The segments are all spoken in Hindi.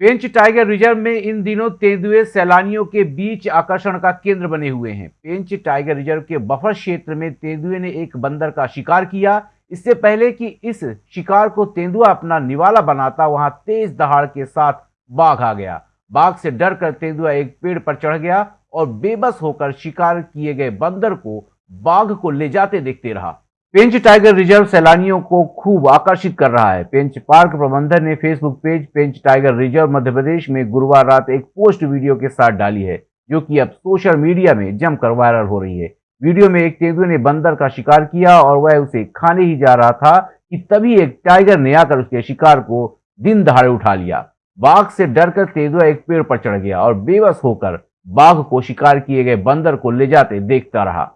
पेंच टाइगर रिज़र्व में इन दिनों तेंदुए सैलानियों के बीच आकर्षण का केंद्र बने हुए हैं। पेंच टाइगर रिज़र्व के बफर क्षेत्र में तेंदुए ने एक बंदर का शिकार किया। इससे पहले कि इस शिकार को तेंदुआ अपना निवाला बनाता, वहाँ तेज दहाड़ के साथ बाघ आ गया। बाघ से डर कर तेंदुआ एक पेड़ पर चढ़ गया और बेबस होकर शिकार किए गए बंदर को बाघ को ले जाते देखते रहा। पेंच टाइगर रिज़र्व सैलानियों को खूब आकर्षित कर रहा है। पेंच पार्क प्रबंधन ने Facebook page Pench tiger reserve Madhya Pradesh में गुरुवार रात एक पोस्ट वीडियो के साथ डाली है, जो कि अब सोशल मीडिया में जमकर वायरल हो रही है। वीडियो में एक तेंदुए ने बंदर का शिकार किया और वह उसे खाने ही जा रहा था कि तभी एक टाइगर ने आकर उसके शिकार को दिन दहाड़े उठा लिया। बाघ से डरकर तेंदुआ एक पेड़ पर चढ़ गया और बेबस होकर बाघ को शिकार किए गए बंदर को ले जाते देखता रहा।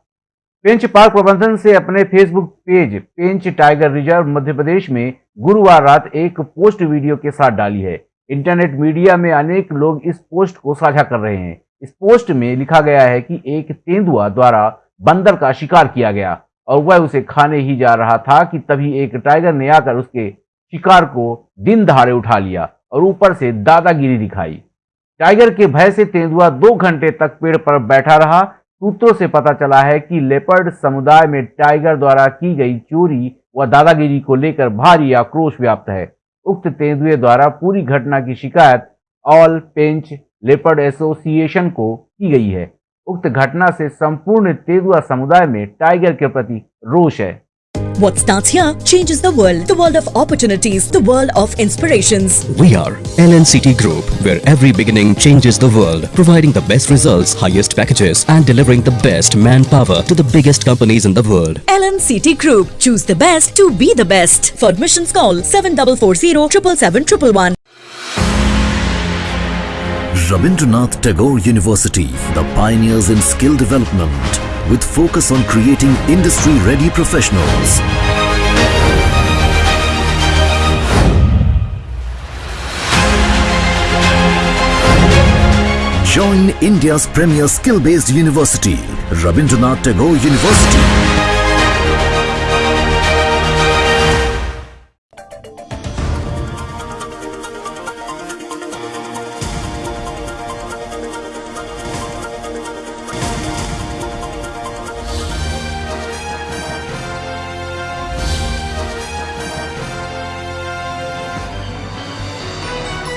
पेंच पार्क प्रबंधन से अपने Facebook page Pench tiger reserve Madhya Pradesh में गुरुवार रात एक पोस्ट वीडियो के साथ डाली है। इंटरनेट मीडिया में अनेक लोग इस पोस्ट को साझा कर रहे हैं। इस पोस्ट में लिखा गया है कि एक तेंदुआ द्वारा बंदर का शिकार किया गया और वह उसे खाने ही जा रहा था कि तभी एक टाइगर ने आकर उसके शिकार को दिन दहाड़े उठा लिया और ऊपर से दादागिरी दिखाई। टाइगर के भय से तेंदुआ दो घंटे तक पेड़ पर बैठा रहा सूत्रों से पता चला है कि लेपर्ड समुदाय में टाइगर द्वारा की गई चोरी व दादागिरी को लेकर भारी आक्रोश व्याप्त है। उक्त तेंदुए द्वारा पूरी घटना की शिकायत ऑल पेंच लेपर्ड एसोसिएशन को की गई है। उक्त घटना से संपूर्ण तेंदुआ समुदाय में टाइगर के प्रति रोष है। What starts here changes the world. The world of opportunities. The world of inspirations. We are LNCT Group, where every beginning changes the world, providing the best results, highest packages, and delivering the best manpower to the biggest companies in the world. LNCT Group. Choose the best to be the best. For admissions, call 7440 777 Rabindranath Tagore University, the pioneers in skill development with focus on creating industry-ready professionals. Join India's premier skill-based university, Rabindranath Tagore University.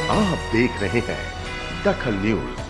आप देख रहे हैं दखल न्यूज़।